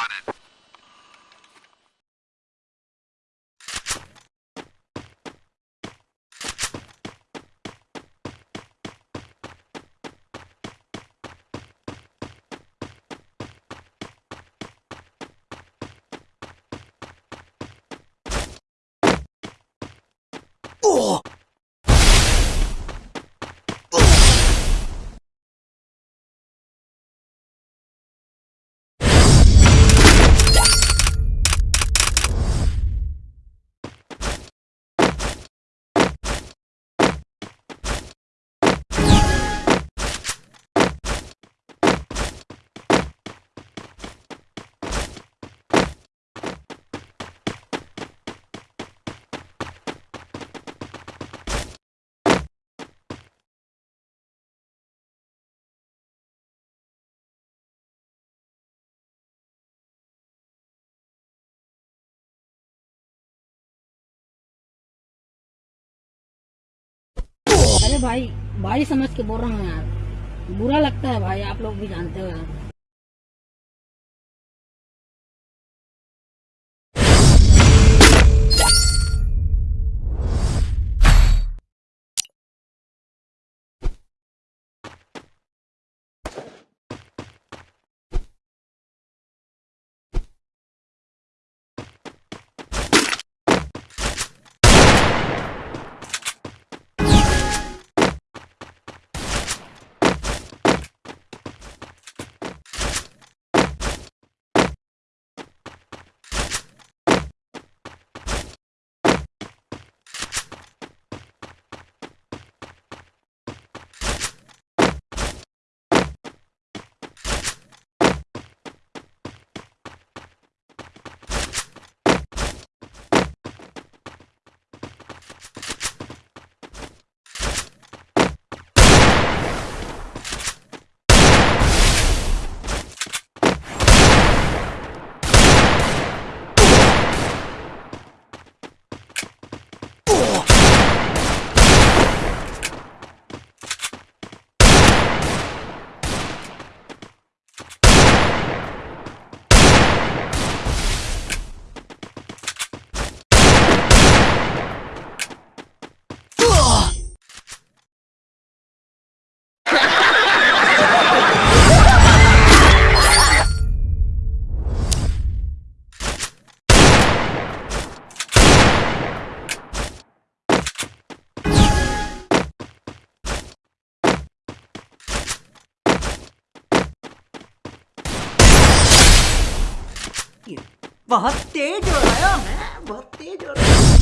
on it. भाई भाई समझ के बोल रहा हूँ यार। बुरा लगता है भाई, आप लोग भी जानते हो यार। बहुत तेज हो रहा है मैं बहुत तेज हो रहा है।